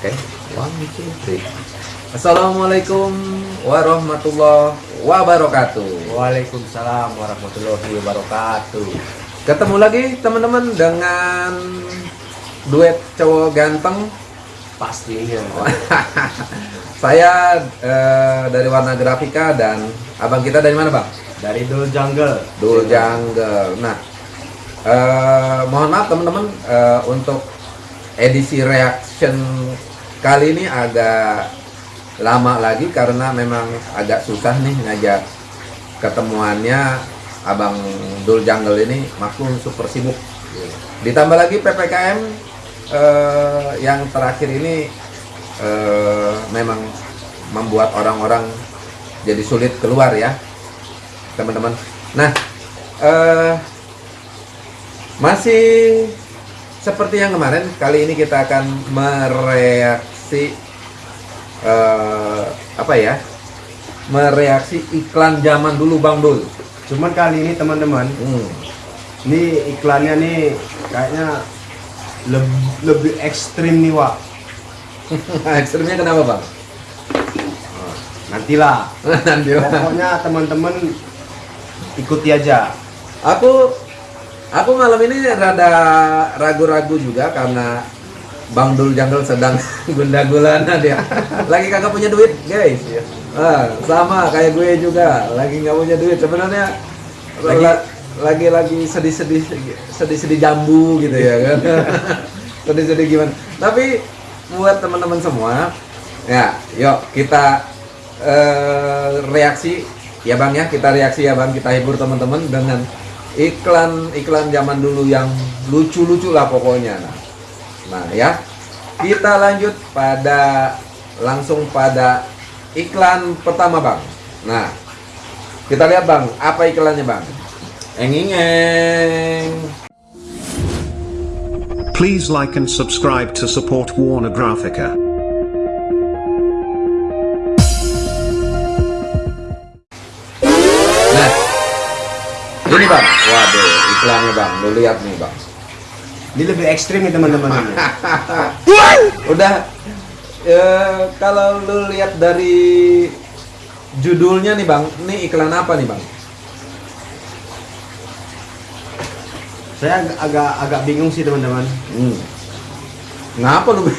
Oke, one, two, three. Assalamualaikum warahmatullahi wabarakatuh. Waalaikumsalam warahmatullahi wabarakatuh. Ketemu lagi teman-teman dengan duet cowok ganteng. Pastinya. Saya eh, dari Warna Grafika dan abang kita dari mana bang? Dari Dul Jungle. Dul Jungle. Nah, eh, mohon maaf teman-teman eh, untuk edisi reaction kali ini agak lama lagi karena memang agak susah nih ngajak ketemuannya abang Dul Jungle ini maklum super sibuk. Ditambah lagi ppkm eh, yang terakhir ini eh, memang membuat orang-orang jadi sulit keluar ya teman-teman. Nah, eh, masih seperti yang kemarin, kali ini kita akan mereaksi eh, apa ya? Mereaksi iklan zaman dulu Bang Dul. Cuman kali ini teman-teman, Hmm. ini iklannya nih kayaknya lebih, lebih ekstrim nih Wak. Ekstrimnya kenapa Bang? Nantilah. Nanti Bang. Pokoknya teman-teman ikuti aja. Aku aku malam ini rada ragu-ragu juga karena Bang Dul Jungle sedang gunda-gulana dia. Lagi kagak punya duit, guys. Ah, sama kayak gue juga, lagi nggak punya duit. Sebenarnya Lagi- lagi lagi sedih-sedih sedih-sedih jambu gitu ya kan. sedih-sedih gimana. Tapi buat teman-teman semua, ya, yuk kita eh, reaksi ya Bang ya, kita reaksi ya Bang, kita hibur teman-teman dengan iklan-iklan zaman dulu yang lucu-lucu lah pokoknya. Nah, Nah ya, kita lanjut pada langsung pada iklan pertama bang. Nah, kita lihat bang, apa iklannya bang? Engingeng. Please like and subscribe to support Warner Graphica. Nah, ini bang. Waduh, iklannya bang. Lu lihat nih bang. Ini lebih ekstrim nih teman-teman. Udah, eh, kalau lu lihat dari judulnya nih bang, ini iklan apa nih bang? Saya ag- agak agak bingung sih teman-teman. Hmm. Ngapa lu?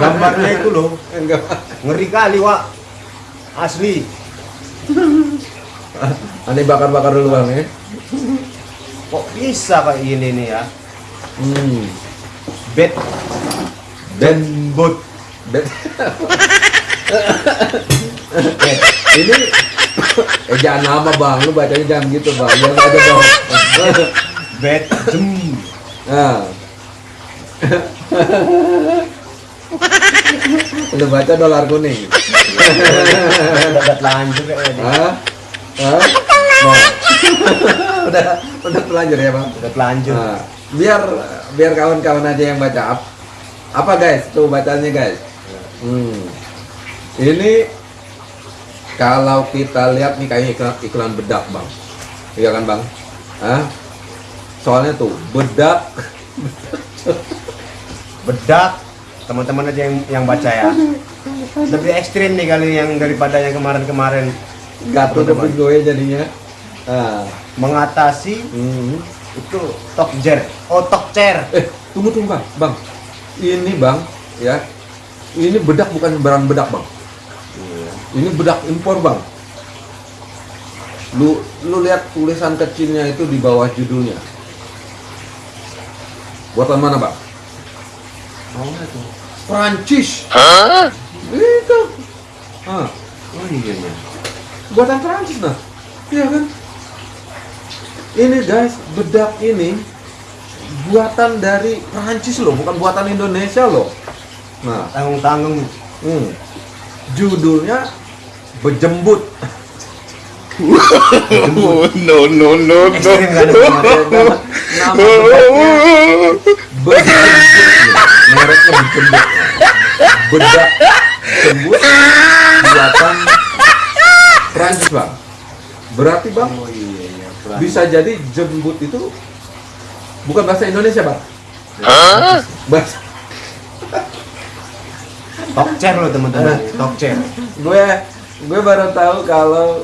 Gambarnya itu loh, Enggak. ngeri kali Wak. Asli. Aneh bakar-bakar dulu bang ya. Kok bisa kayak gini nih ya? Hmm. Bed Dan bot. dan ini eh jangan nama bang, lu bacanya jangan gitu bang, jangan aja dong. Bed jem. Nah. lu baca dolar kuning. Udah telanjur kayaknya. Hah? Hah? Udah udah telanjur ya bang. Udah telanjur. Nah, biar biar kawan-kawan aja yang baca Ap- apa guys tuh bacanya guys hmm. ini kalau kita lihat nih kayaknya iklan, iklan bedak bang iya kan bang Hah? soalnya tuh bedak bedak teman-teman aja yang yang baca ya lebih ekstrim nih kali yang daripada yang kemarin-kemarin ke Teman-teman. gue jadinya ah. mengatasi hmm. Itu talk jar oh talk chair eh tunggu tunggu bang. Bang ini bang ya. Ini bedak bukan barang bedak bang. Ini bedak impor bang. Lu lu lihat tulisan kecilnya itu di bawah judulnya. Buatan mana bang? Oh itu Prancis itu ah oh iya iya. Buatan Prancis nah iya kan ini guys bedak ini buatan dari Prancis loh bukan buatan Indonesia loh nah tanggung tanggung Hmm. Judulnya Bejembut. Oh, no, no, no, ekstrim kan no. Nama, nama bedaknya Bejembut. Mereknya Bejembut. Bedak jembut buatan Prancis bang. Berarti bang oh iya iya bisa jadi jembut itu bukan bahasa Indonesia bang. Bahasa Talk chair loh teman-teman, talk chair. gue gue baru tahu kalau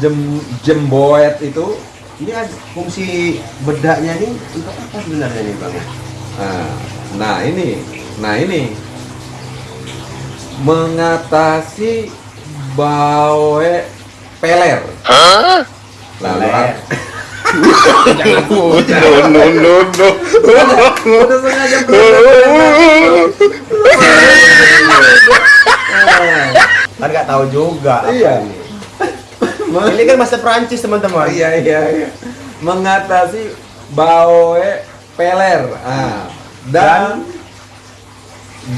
jem jemboet itu Ini kan fungsi bedaknya ini untuk apa sebenarnya nih bang? nah, nah ini nah ini. Mengatasi bawe peler lalu Peler. No, no, no, no. udah sengaja peler. Kan nggak tahu juga. Iya. ini. Kan bahasa Perancis teman-teman. iya iya iya mengatasi bawe peler ah, dan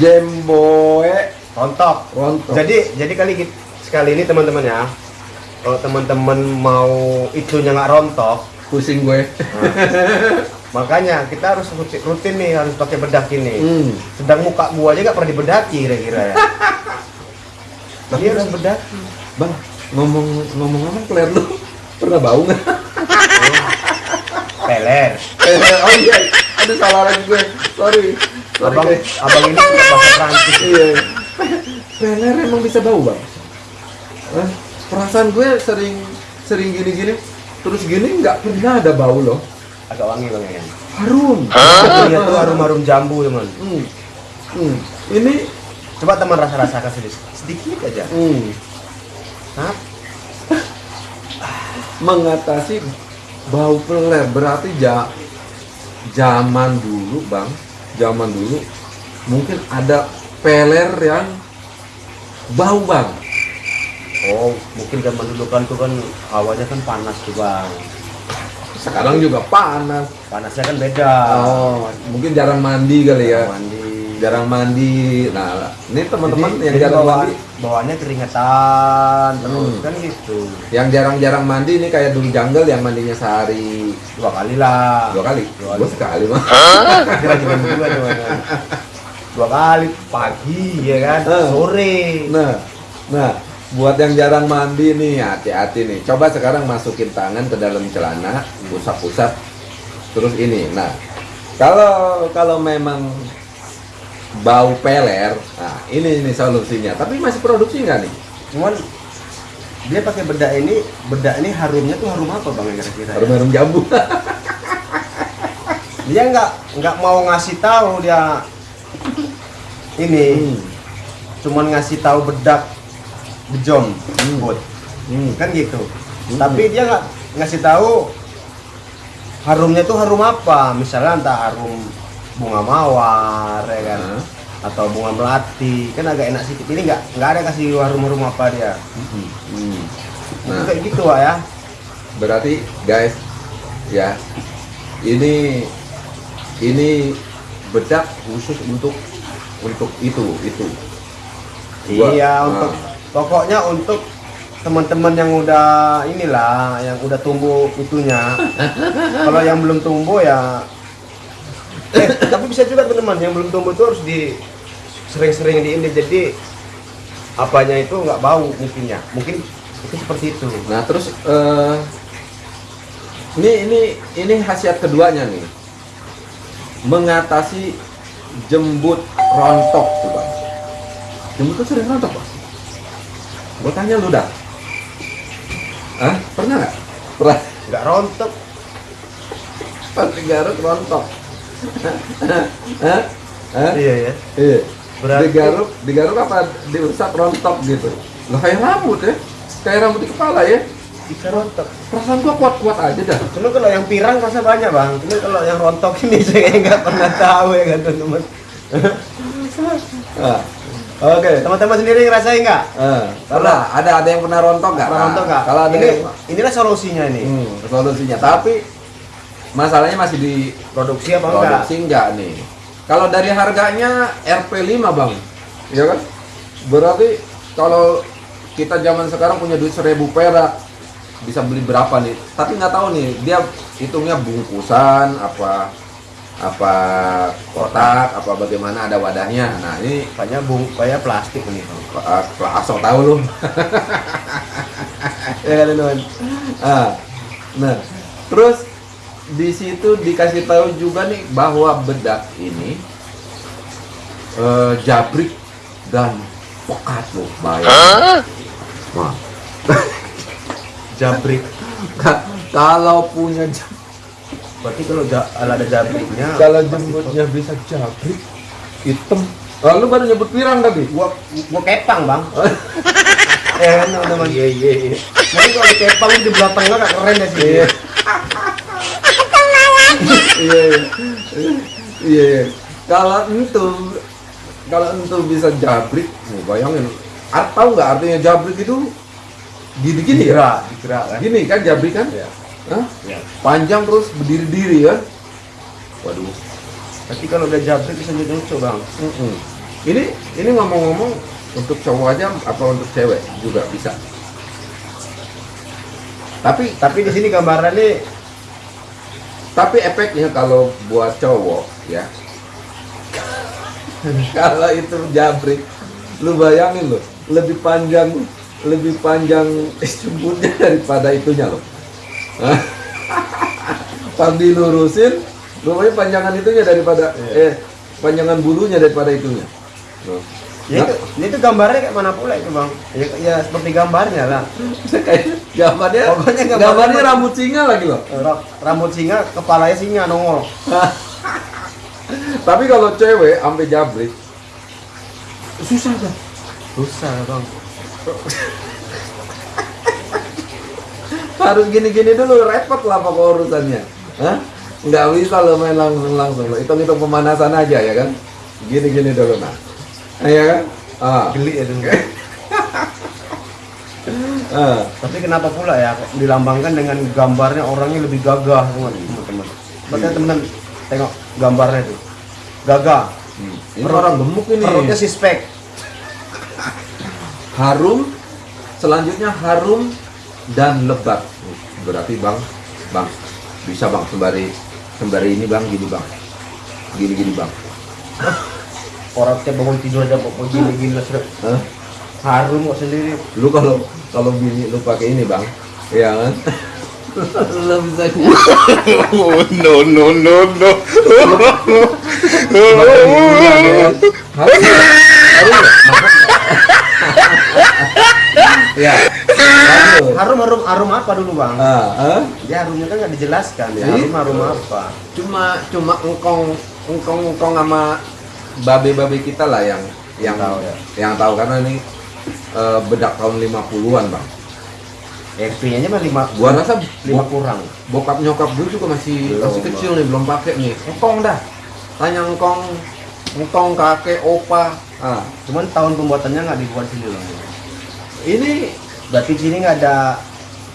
jemboe Rontok. rontok Jadi jadi kali sekali ini teman-teman ya. Kalau teman-teman mau itunya nggak rontok, pusing gue makanya kita harus rutin, rutin nih harus pakai bedak ini. hmm. Sedang muka gua aja nggak pernah dibedaki kira-kira ya. Jadi harus bedaki. bang ngomong ngomong ngomong peler lu pernah bau nggak Peler. oh iya aduh salah lagi gue sorry sorry Abang, guys. abang ini bahasa Perancis. iya peler emang bisa bau bang Hah? Perasaan gue sering sering gini gini terus gini nggak pernah ada bau loh Agak wangi bang ya. harum Iya tuh harum-harum jambu teman. Hmm. Hmm. Ini Coba teman rasa-rasakan sedikit, sedikit aja. hmm, Nah, mengatasi bau peler berarti ja, zaman dulu bang, zaman dulu mungkin ada peler yang bau bang. Oh mungkin zaman dulu kan tuh kan hawanya kan panas tuh bang. Sekarang juga panas. Panasnya kan beda. Oh, mungkin jarang mandi kali ya. Mandi. Jarang mandi. Nah, ini teman-teman yang jadi jarang bawaan- mandi, bawaannya keringetan terus Hmm. kan gitu. yang jarang-jarang mandi ini kayak dulu jungle yang mandinya sehari Dua kali lah. dua kali. Dua kali. sekali mah. Kira juga juga teman. Dua kali pagi ya kan, Eh. sore. Nah, nah, buat yang jarang mandi nih, hati-hati nih. Coba sekarang masukin tangan ke dalam celana, usap-usap, terus ini. Nah, kalau kalau memang bau peler, nah ini ini solusinya. Tapi masih produksi nggak nih? Cuman dia pakai bedak ini, bedak ini harumnya tuh harum apa bang kira-kira? ya? Harum-harum jambu. Dia nggak nggak mau ngasih tahu dia ini, Hmm. cuman ngasih tahu bedak bejom, Hmm. bot, Hmm. kan gitu. Hmm. Tapi dia nggak ngasih tahu harumnya tuh harum apa, misalnya entah harum bunga mawar ya kan, Nah. atau bunga melati, kan agak enak sedikit. Ini nggak nggak ada kasih harum-harum apa dia. Hmm. Itu Nah, kayak gitu Wak, ya. berarti guys, ya, ini ini bedak khusus untuk untuk itu itu. Gua- iya nah. Pokoknya untuk teman-teman yang udah inilah yang udah tumbuh itunya. Kalau yang belum tumbuh ya eh tapi bisa juga teman-teman yang belum tumbuh itu harus di sering-sering di ini. Jadi apanya itu nggak bau mungkinnya. Mungkin itu seperti itu. Nah terus eh, ini ini ini khasiat keduanya nih. Mengatasi jembut rontok tuh bang. Jembut tuh sering rontok bang. Gue tanya lu dah. Ah pernah nggak? Pernah. nggak rontok Pas digaruk rontok. Hah? Hah? iya ya Iya. Berarti- Digaruk, digaruk apa diusap rontok gitu. Lah kayak rambut ya. Kayak rambut di kepala ya. bisa rontok Perasaan gua kuat-kuat aja dah. cuma kalau yang pirang rasa banyak bang cuma kalau yang rontok ini saya nggak pernah tahu ya kan teman-teman Oke. teman-teman sendiri ngerasain nggak Eh, pernah ada ada yang pernah rontok nggak? Pernah rontok nggak? Kalau ini yang inilah solusinya nih. hmm, solusinya. Tapi masalahnya masih di Produksi apa enggak? produksi enggak nih. Kalau dari harganya RP5 bang, ya kan? Berarti kalau kita zaman sekarang punya duit seribu perak bisa beli berapa nih? Tapi nggak tahu nih dia hitungnya bungkusan apa apa kotak apa bagaimana ada wadahnya. Nah ini Kayaknya bung, kayak plastik nih. Bang. uh, asal tahu lu. ya kan teman. Ah, nah, terus di situ dikasih tahu juga nih bahwa bedak ini eh, jabrik dan pekat loh bayang. Wah, Jabrik. ka- kalau punya jam- Berarti kalau ja- kalau ada jabriknya kalau jembutnya bisa jabrik hitam. Lalu baru nyebut pirang tadi. gua gua kepang, Bang. ya kan teman-teman. Iya, iya, iya. Kalau di kepang di belah tengah gak keren ya sih. Iya. Iya, iya. Iya, iya. Kalau itu kalau itu bisa jabrik, nih, bayangin. Art tahu nggak artinya jabrik itu gini-gini ya? Digerak, digerak kan. Gini kan jabrik kan? Iya. Hah? Iya. Panjang terus berdiri-diri ya? Waduh. Tapi kalau udah jabrik bisa jadi lucu, Bang. Mm-mm. Ini ini ngomong-ngomong untuk cowok aja apa untuk cewek juga bisa. Tapi Tapi di sini gambarannya tapi efeknya kalau buat cowok ya kalau itu jabrik lu bayangin loh lebih panjang lebih panjang jembutnya daripada itunya loh? pas dilurusin rupanya panjangan itunya daripada eh panjangan bulunya daripada itunya Loh. ya itu, ya itu gambarnya kayak mana pula itu, Bang. Ya, ya seperti gambarnya lah. kayak gambarnya Pokoknya gambarnya- gambarnya rambut singa lagi loh Ra- Rambut singa, kepalanya singa nongol. tapi kalau cewek sampai jabrik susah kan Susah, Bang. Harus gini-gini dulu repot lah pokok urusannya Hah? nggak bisa lo main langsung langsung lo hitung hitung pemanasan aja ya kan gini-gini dulu nah ya kan ah. Geli ya itu. ah. Tapi kenapa pula ya dilambangkan dengan gambarnya orangnya lebih gagah, teman-teman. Berarti teman-teman tengok gambarnya itu. Gagah. Hmm. ini orang gemuk ini Perutnya sispek. harum selanjutnya harum dan lebat berarti bang bang bisa bang sembari sembari ini bang gini bang gini gini bang Orang tiap bangun tidur aja kok gini-gini lah sudah. Hah? Harum kok sendiri. lu kalau kalau bini lu pakai ini bang ya kan lu bisa Oh, no, no, no, no. ya Harum harum harum apa dulu bang? ah, ah. Ya harumnya kan nggak dijelaskan ya. Harum harum apa? cuma cuma engkong engkong engkong sama babe-babe kita lah yang yang Tahu ya. yang tahu karena ini eh, bedak tahun 50-an bang XP-nya aja mah lima gua rasa lima kurang. bokap nyokap gue juga masih Belum, masih Bang. kecil nih belum pakai nih engkong dah tanya engkong engkong kakek opa ah Cuman tahun pembuatannya nggak dibuat sini loh. ini Berarti sini nggak ada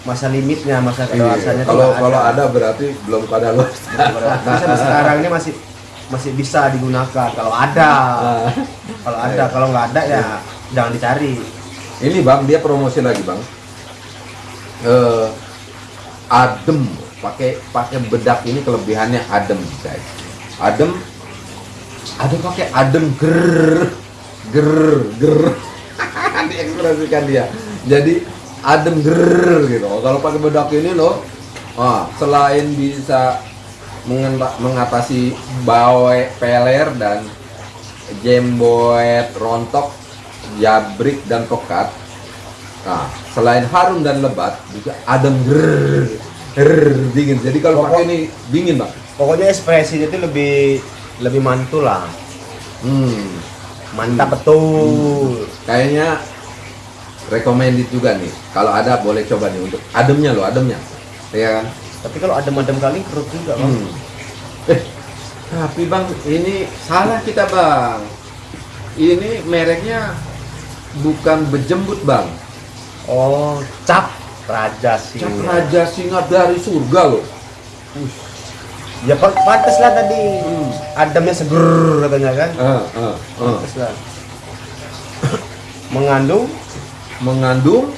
masa limitnya, masa iya, kalau tuh nggak kalau ada berarti belum pada Tapi sampai sekarang ini masih masih bisa digunakan kalau ada. Ah. Kalau ada, kalau nggak ada ya jangan dicari. Ini bang, dia promosi lagi bang. Eh, adem, pakai pakai bedak ini kelebihannya adem guys. Adem, ada pakai adem ger ger ger. Diekspresikan dia. Jadi adem ger gitu. Kalau pakai bedak ini loh, ah, selain bisa mengatasi bawe peler dan jemboet rontok jabrik dan pekat nah selain harum dan lebat juga adem grrr, grrr, dingin jadi kalau pakai ini dingin bang Pokoknya ekspresinya itu lebih lebih mantul lah. hmm Mantap betul. kayaknya recommended juga nih kalau ada boleh coba nih untuk ademnya loh ademnya ya kan Tapi kalau adem-adem kali kerut juga bang. Hmm. Eh, tapi bang, ini salah kita bang. Ini mereknya bukan bejembut bang. Oh, cap raja sih. Cap Raja Singa dari surga loh. Ya pa- pantes lah tadi. Hmm. Ademnya seger katanya kan. Ah, ah, ah. Pantes lah. Mengandung Mengandung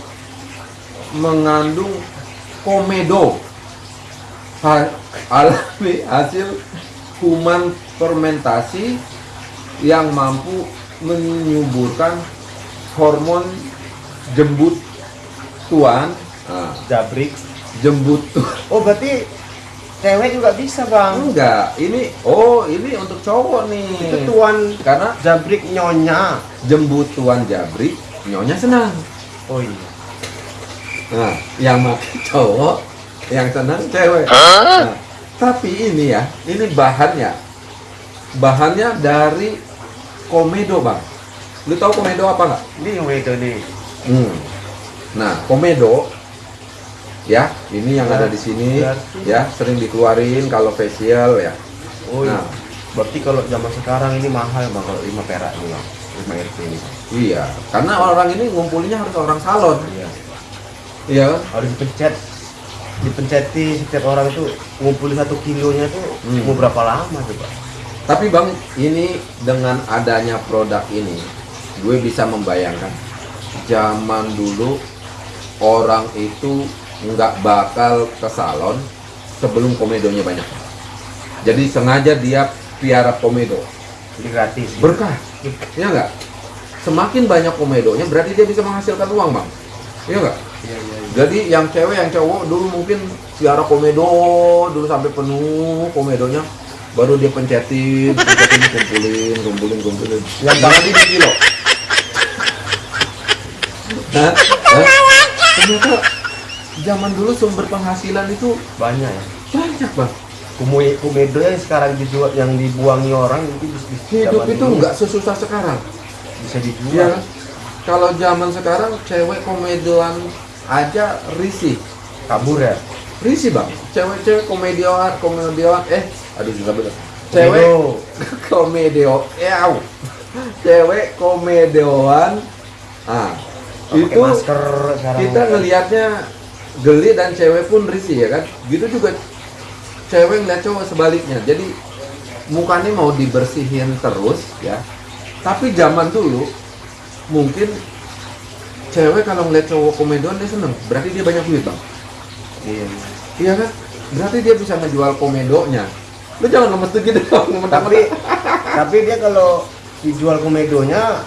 mengandung komedo alami hasil kuman fermentasi yang mampu menyuburkan hormon jembut tuan jabrik. jembut tu- Oh berarti cewek juga bisa bang Enggak, ini oh ini untuk cowok nih. itu tuan Karena jabrik nyonya jembutuan jabri, nyonya senang. Oh iya Nah, yang makan cowok, yang senang cewek. Nah, tapi ini ya, ini bahannya, bahannya dari komedo bang. Lu tahu komedo apa nggak? ini wedo nih Hmm. Nah, komedo ya, ini yang Nah, ada di sini berarti- ya, sering dikeluarin kalau facial ya. oh iya Nah. berarti kalau zaman sekarang ini mahal bang kalau lima perak nih bang RT ini Iya, karena orang ini ngumpulinnya harus orang salon. iya Iya harus dipencet dipenceti setiap orang itu ngumpulin satu kilonya tuh Hmm. mau berapa lama coba Tapi bang, ini dengan adanya produk ini, gue bisa membayangkan zaman dulu orang itu nggak bakal ke salon sebelum komedonya banyak. Jadi sengaja dia piara komedo jadi gratis berkah, ya nggak? Semakin banyak komedonya berarti dia bisa menghasilkan uang bang, iya nggak? iya iya iya. Jadi yang cewek yang cowok dulu mungkin piara komedo dulu sampai penuh komedonya baru dia pencetin, pencetin kumpulin, kumpulin, kumpulin. Yang banget ini kilo. Hah? Hah? Ternyata zaman dulu sumber penghasilan itu banyak ya banyak bang. Kumu- kumedo yang sekarang dijual yang dibuangi orang itu bis- bis- Hidup itu nggak sesusah sekarang. bisa dijual Iya. Kalau zaman sekarang cewek komedoan aja risih. kabur ya Risi bang, cewek-cewek komedian, komedian, eh, aduh susah bener. Cewek komedio, ew. Cewek komedioan, ah, itu masker sekarang kita ngelihatnya geli dan cewek pun risih ya kan. Gitu juga cewek ngeliat cowok sebaliknya. Jadi mukanya mau dibersihin terus ya. Tapi zaman dulu mungkin cewek kalau ngeliat cowok komedian dia seneng. Berarti dia banyak duit bang. iya Iya kan? Berarti dia bisa ngejual komedonya. Lu jangan lemes tuh gitu dong, tapi tapi dia kalau dijual komedonya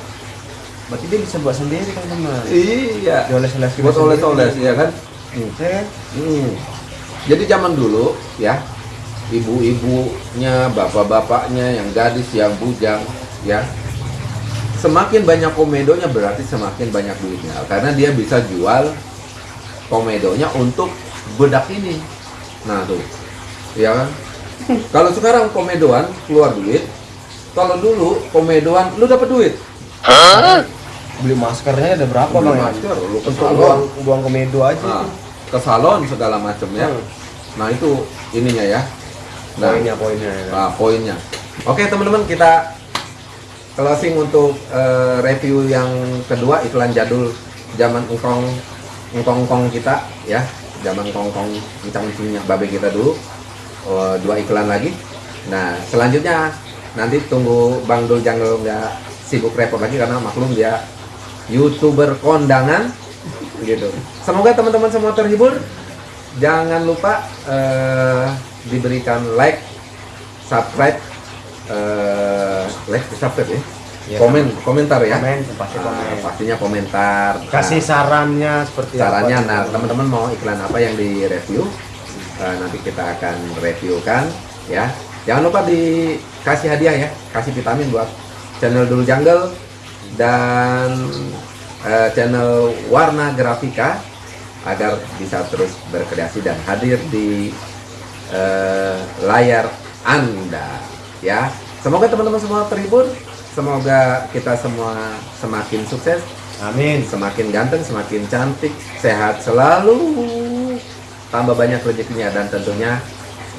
berarti dia bisa buat sendiri kan teman Iya. dioles-oles gitu Buat oles-oles ya kan? Hmm. Hmm. Jadi zaman dulu ya, ibu-ibunya, bapak-bapaknya, yang gadis, yang bujang, ya, semakin banyak komedonya berarti semakin banyak duitnya, karena dia bisa jual komedonya untuk bedak ini. Nah tuh, ya kan? Kalau sekarang komedoan keluar duit, kalau dulu komedoan lu dapat duit. beli maskernya ada berapa Beli bang ya? masker, lu ke untuk salon. buang buang komedo aja Nah, ke salon segala macam ya. Hmm. Nah itu ininya ya. Nah, poinnya poinnya ya. Nah, poinnya. Oke teman-teman kita closing untuk eh, review yang kedua iklan jadul zaman engkong engkong engkong kita ya zaman kongkong kencang kencingnya babe kita dulu Eh, dua iklan lagi. Nah selanjutnya nanti tunggu Bang Dul Janggel nggak sibuk repot lagi karena maklum dia youtuber kondangan gitu. Semoga teman-teman semua terhibur. Jangan lupa eh, diberikan like, subscribe, eh, like, subscribe ya, Iya, komen, komentar ya. komen pasti Ah, komen pastinya komentar. kasih Nah, sarannya seperti sarannya. apa Nah, teman-teman mau iklan apa yang di review? Eh, nanti kita akan reviewkan ya. Jangan lupa dikasih hadiah ya, kasih vitamin buat channel Dulu Jungle dan eh, channel Warna Grafika agar bisa terus berkreasi dan hadir di eh, layar Anda ya. Semoga teman-teman semua terhibur, semoga kita semua semakin sukses, amin. Semakin ganteng, semakin cantik, sehat selalu, tambah banyak rezekinya dan tentunya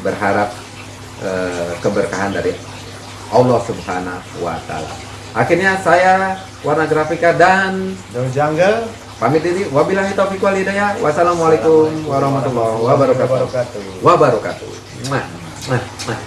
berharap eh, keberkahan dari Allah Subhanahu wa taala. Akhirnya saya Warna Grafika dan Jungle pamit diri. Wabillahi taufiq wal hidayah. Wassalamualaikum warahmatullahi wabarakatuh. wabarakatuh mwah.